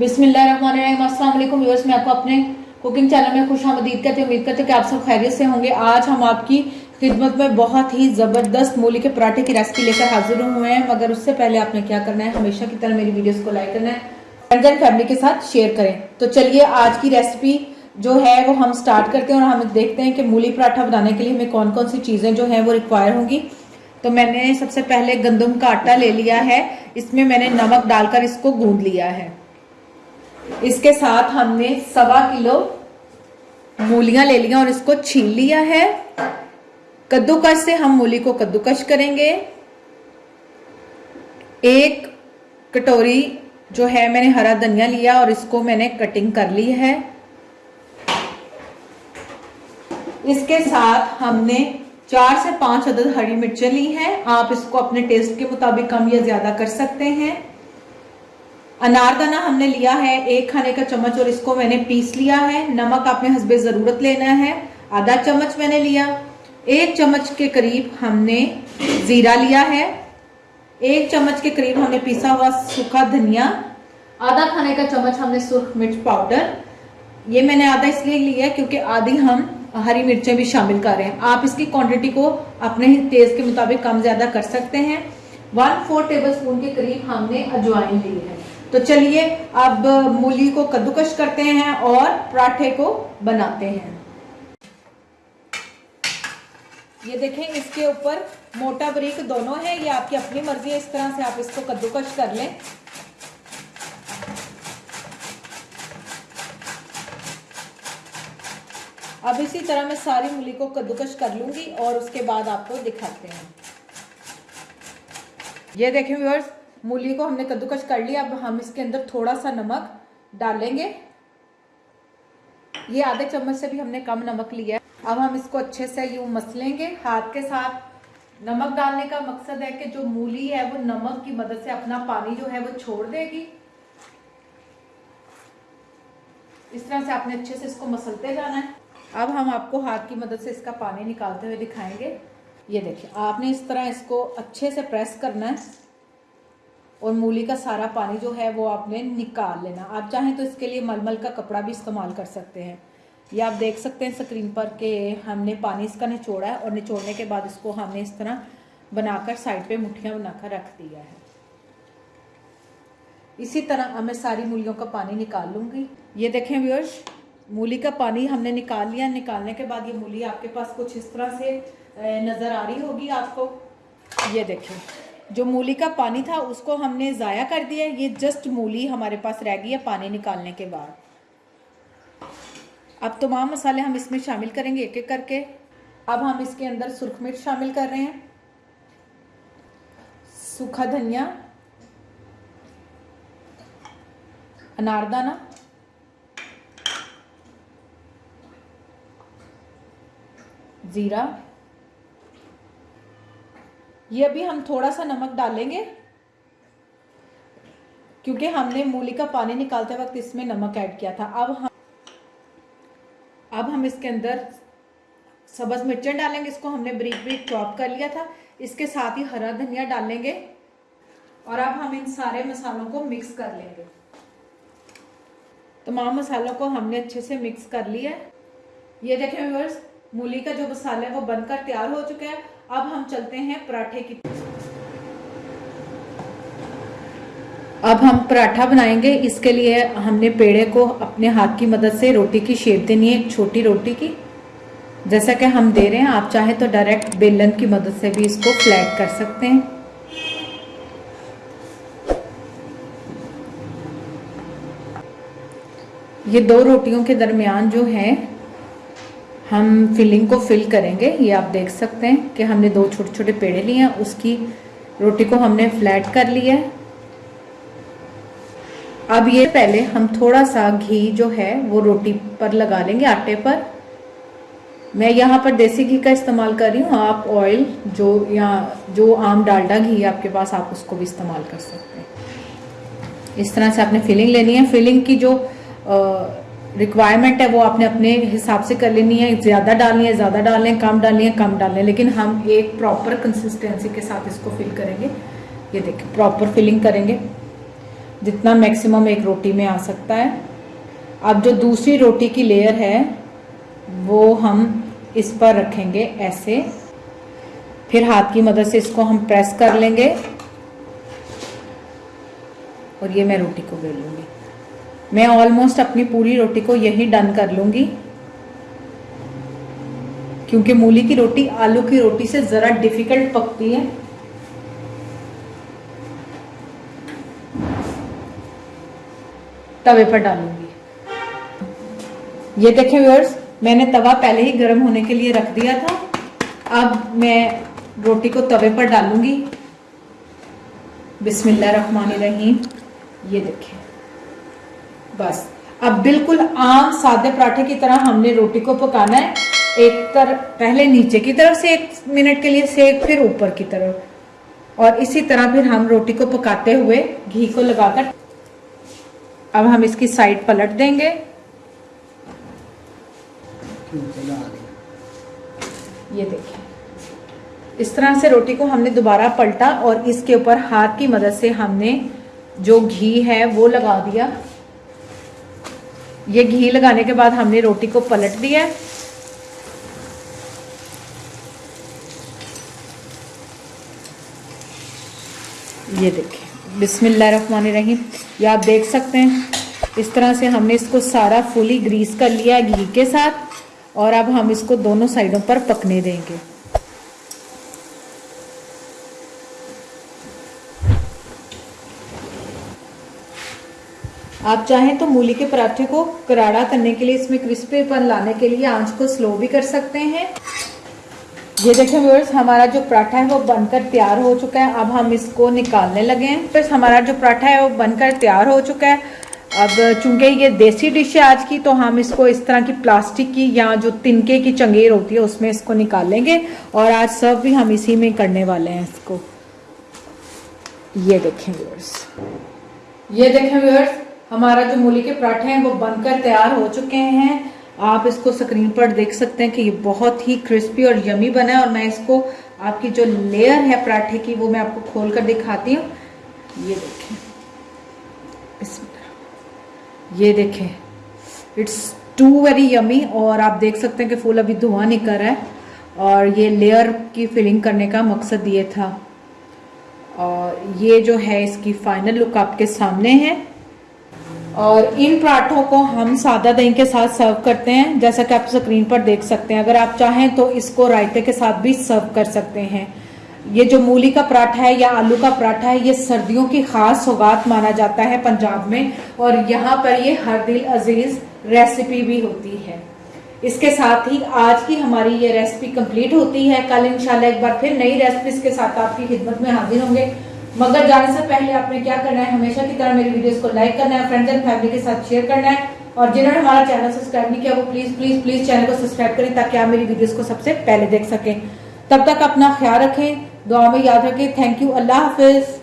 بسم اللہ الرحمن الرحیم السلام علیکم ویورس میں آپ کو اپنے کوکنگ چینل میں خوش آمدید کرتے امید کرتے کہ آپ سب خیریت سے ہوں گے. آج ہم آپ کی خدمت میں بہت ہی زبردست مولی کے پراٹھے کی ریسپی لے کر حاضر ہوئے ہیں. مگر اس سے پہلے آپ نے کیا کرنا ہے؟ ہمیشہ کی طرح میری ویڈیوز کو لائک کرنا ہے فرینڈز اینڈ فیملی کے ساتھ شیئر کریں. تو چلیے، آج کی ریسپی جو ہے وہ ہم سٹارٹ کرتے ہیں اور ہم دیکھتے ہیں کہ مولی پراٹھا بنانے کے لیے ہمیں کون کون سی چیزیں جو ہیں وہ ریکوائر ہوں گی. تو میں نے سب سے پہلے گندم کا آٹا لے لیا ہے. اس میں میں نے نمک ڈال کر اس کو گوند لیا ہے۔ اس کے ساتھ ہم نے سوا کلو مولیاں لے لیا اور اس کو چھیل لیا ہے۔ کدو کش سے ہم مولی کو کدو کش کریں گے۔ ایک کٹوری جو ہے میں نے ہرا دھنیا لیا اور اس کو میں نے کٹنگ کر لی ہے۔ اس کے ساتھ ہم نے چار سے پانچ عدد ہری مرچیں لی ہیں۔ آپ اس کو اپنے ٹیسٹ کے مطابق کم یا زیادہ کر سکتے ہیں۔ اناردانہ ہم نے لیا ہے، ایک کھانے کا چمچ اور اس کو میں نے پیس لیا ہے۔ نمک آپ نے حسب ضرورت لینا ہے۔ آدھا چمچ میں نے لیا۔ ایک چمچ کے قریب ہم نے زیرہ لیا ہے۔ ایک چمچ کے قریب ہم نے پیسا ہوا سوکھا دھنیا۔ آدھا کھانے کا چمچ ہم نے سرخ مرچ پاؤڈر۔ یہ میں نے آدھا اس لیے لیا ہے کیونکہ آدھی ہم ہری مرچیں بھی شامل کر رہے ہیں۔ آپ اس کی کوانٹٹی کو اپنے ہی تیز کے مطابق کم زیادہ کر سکتے ہیں۔ ون فور ٹیبل سپون کے قریب ہم نے اجوائن لی ہے تو چلیے، اب مولی کو کدوکش کرتے ہیں اور پراٹھے کو بناتے ہیں۔ یہ دیکھیں، اس کے اوپر موٹا بریک دونوں ہے یہ آپ کی اپنی مرضی ہے، اس طرح سے آپ اس کو کدوکش کر لیں۔ اب اسی طرح میں ساری مولی کو کدوکش کر لوں گی اور اس کے بعد آپ کو دکھاتے ہیں۔ یہ دیکھیں ویورز مولی کو ہم نے کدوکش کر لیا، اب ہم اس کے اندر تھوڑا سا نمک ڈالیں گے۔ یہ آدھے چمچ سے بھی ہم نے کم نمک لیا ہے۔ اب ہم اس کو اچھے سے یوں مسلیں گے ہاتھ کے ساتھ۔ نمک ڈالنے کا مقصد ہے کہ جو مولی ہے وہ نمک کی مدد سے اپنا پانی جو ہے وہ چھوڑ دے گی۔ اس طرح سے آپ نے اچھے سے اس کو مسلتے جانا ہے۔ اب ہم آپ کو ہاتھ کی مدد سے اس کا پانی نکالتے ہوئے دکھائیں گے۔ یہ دیکھیں، آپ نے اس طرح اس کو اچھے سے پریس کرنا ہے۔ اور مولی کا سارا پانی جو ہے وہ آپ نے نکال لینا۔ آپ چاہیں تو اس کے لیے مل مل کا کپڑا بھی استعمال کر سکتے ہیں۔ یہ آپ دیکھ سکتے ہیں سکرین پر کہ ہم نے پانی اس کا نچوڑا ہے اور نچوڑنے کے بعد اس کو ہم نے اس طرح بنا کر سائڈ پہ مٹھیاں بنا کر رکھ دیا ہے۔ اسی طرح میں ساری مولیوں کا پانی نکال لوں گی۔ یہ دیکھیں ویورز، مولی کا پانی ہم نے نکال لیا۔ نکالنے کے بعد یہ مولی آپ کے پاس کچھ اس طرح سے نظر آ رہی ہوگی آپ کو۔ یہ دیکھیں۔ جو مولی کا پانی تھا، اس کو ہم نے ضائع کر دیا یہ جسٹ مولی ہمارے پاس رہ گئی ہے پانی نکالنے کے بعد۔ اب تمام مسالے ہم اس میں شامل کریں گے، ایک ایک کر کے۔ اب ہم اس کے اندر سرخ مرچ شامل کر رہے ہیں۔ سوکھا دھنیا۔ اناردانہ زیرہ۔ یہ ابھی ہم تھوڑا سا نمک ڈالیں گے۔ کیونکہ ہم نے مولی کا پانی نکالتے وقت اس میں نمک ایڈ کیا تھا۔ اب ہم اب ہم اس کے اندر سبز مرچیں ڈالیں گے۔ اس کو ہم نے بریک بریک چاپ کر لیا تھا۔ اس کے ساتھ ہی ہرا دھنیا ڈالیں گے۔ اور اب ہم ان سارے مسالوں کو مکس کر لیں گے۔ تمام مسالوں کو ہم نے اچھے سے مکس کر لیا۔ یہ دیکھیں ویورز مولی کا جو مسالہ ہے وہ بن کر تیار ہو چکا ہے۔ اب ہم چلتے ہیں پراٹھے کی اب ہم پراٹھا بنائیں گے۔ اس کے لیے ہم نے پیڑے کو اپنے ہاتھ کی مدد سے روٹی کی شیپ دینی ہے، ایک چھوٹی روٹی کی۔ جیسا کہ ہم دے رہے ہیں، آپ چاہیں تو ڈائریکٹ بیلن کی مدد سے بھی اس کو فلیٹ کر سکتے ہیں۔ یہ دو روٹیوں کے درمیان جو ہے ہم فلنگ کو فل کریں گے۔ یہ آپ دیکھ سکتے ہیں کہ ہم نے دو چھوٹے چھوٹے پیڑے لیے ہیں۔ اس کی روٹی کو ہم نے فلیٹ کر لیا ہے۔ اب یہ پہلے ہم تھوڑا سا گھی جو ہے وہ روٹی پر لگا لیں گے آٹے پر۔ میں یہاں پر دیسی گھی کا استعمال کر رہی ہوں۔ آپ آئل جو یہاں جو عام ڈالڈا گھی آپ کے پاس، آپ اس کو بھی استعمال کر سکتے ہیں۔ اس طرح سے آپ نے فلنگ لینی ہے۔ فلنگ کی جو ریکوائرمنٹ ہے، وہ آپ نے اپنے حساب سے کر لینی ہے، زیادہ ڈالنی ہے زیادہ ڈالیں کم ڈالنی ہے کم ڈالیں لیکن ہم ایک پراپر کنسسٹینسی کے ساتھ اس کو فل کریں گے۔ یہ دیکھیں پراپر فلنگ کریں گے۔ جتنا میکسیمم ایک روٹی میں آ سکتا ہے۔ اب جو دوسری روٹی کی لیئر ہے، وہ ہم اس پر رکھیں گے ایسے۔ پھر ہاتھ کی مدد سے اس کو ہم پریس کر لیں گے۔ اور یہ میں روٹی کو بیل لوں گی۔ میں آلموسٹ اپنی پوری روٹی کو یہی ڈن کر لوں گی۔ کیونکہ مولی کی روٹی آلو کی روٹی سے ذرا ڈیفیکلٹ پکتی ہے۔ توے پر ڈالوں گی۔ یہ دیکھیں ویورز میں نے توا پہلے ہی گرم ہونے کے لیے رکھ دیا تھا۔ اب میں روٹی کو توے پر ڈالوں گی۔ بسم اللہ الرحمن الرحیم۔ یہ دیکھیں۔ بس۔ اب بالکل عام سادے پراٹھے کی طرح ہم نے روٹی کو پکانا ہے۔ ایک طرح پہلے نیچے کی طرف سے ایک منٹ کے لیے سیک پھر اوپر کی طرف۔ اور اسی طرح پھر ہم روٹی کو پکاتے ہوئے گھی کو لگا کر۔ اب ہم اس کی سائڈ پلٹ دیں گے۔ یہ دیکھیں۔ اس طرح سے روٹی کو ہم نے دوبارہ پلٹا اور اس کے اوپر ہاتھ کی مدد سے ہم نے جو گھی ہے وہ لگا دیا۔ یہ گھی لگانے کے بعد ہم نے روٹی کو پلٹ دیا ہے۔ یہ دیکھیں۔ بسم اللہ الرحمن الرحیم۔ یہ آپ دیکھ سکتے ہیں۔ اس طرح سے ہم نے اس کو سارا فلی گریس کر لیا گھی کے ساتھ اور اب ہم اس کو دونوں سائڈوں پر پکنے دیں گے۔ آپ چاہیں تو مولی کے پراٹھے کو کراڑا کرنے کے لیے اس میں کرسپی پن لانے کے لیے آنچ کو سلو بھی کر سکتے ہیں۔ یہ دیکھیں ویورس ہمارا جو پراٹھا ہے وہ بن کر تیار ہو چکا ہے۔ اب ہم اس کو نکالنے لگے ہیں۔ پھر ہمارا جو پراٹھا ہے وہ بن کر تیار ہو چکا ہے۔ اب چونکہ یہ دیسی ڈش ہے آج کی، تو ہم اس کو اس طرح کی پلاسٹک کی یا جو تنکے کی چنگیر ہوتی ہے اس میں اس کو نکالیں گے۔ اور آج سرو بھی ہم اسی میں کرنے والے ہیں اس کو۔ یہ دیکھیں ویورس یہ دیکھیں ویورس ہمارا جو مولی کے پراٹھے ہیں وہ بن کر تیار ہو چکے ہیں۔ آپ اس کو سکرین پر دیکھ سکتے ہیں کہ یہ بہت ہی کرسپی اور یمی بنا ہے اور میں اس کو آپ کی جو لیئر ہے پراٹھے کی وہ میں آپ کو کھول کر دکھاتی ہوں۔ یہ دیکھیں۔ بسم اللہ یہ دیکھیں۔ اٹس ٹو ویری یمی اور آپ دیکھ سکتے ہیں کہ پھول ابھی دھواں کر رہا ہے اور یہ لیئر کی فلنگ کرنے کا مقصد یہ تھا۔ اور یہ جو ہے اس کی فائنل لک آپ کے سامنے ہے۔ اور ان پراٹھوں کو ہم سادہ دہی کے ساتھ سرو کرتے ہیں، جیسا کہ آپ اسکرین پر دیکھ سکتے ہیں۔ اگر آپ چاہیں تو اس کو رائتے کے ساتھ بھی سرو کر سکتے ہیں۔ یہ جو مولی کا پراٹھا ہے یا آلو کا پراٹھا ہے، یہ سردیوں کی خاص سوگات مانا جاتا ہے پنجاب میں۔ اور یہاں پر یہ ہر دل عزیز ریسیپی بھی ہوتی ہے۔ اس کے ساتھ ہی آج کی ہماری یہ ریسیپی کمپلیٹ ہوتی ہے۔ کل انشاءاللہ ایک بار پھر نئی ریسیپیز کے ساتھ آپ کی خدمت میں حاضر ہوں گے۔ مگر جانے سے پہلے آپ نے کیا کرنا ہے؟ ہمیشہ کی طرح میری ویڈیوز کو لائک کرنا ہے فرینڈز اینڈ فیملی کے ساتھ شیئر کرنا ہے اور جنہوں نے ہمارا چینل سبسکرائب نہیں کیا، وہ پلیز پلیز پلیز چینل کو سبسکرائب کریں تاکہ آپ میری ویڈیوز کو سب سے پہلے دیکھ سکیں۔ تب تک اپنا خیال رکھیں دعا میں یاد رکھیں۔ تھینک یو اللہ حافظ۔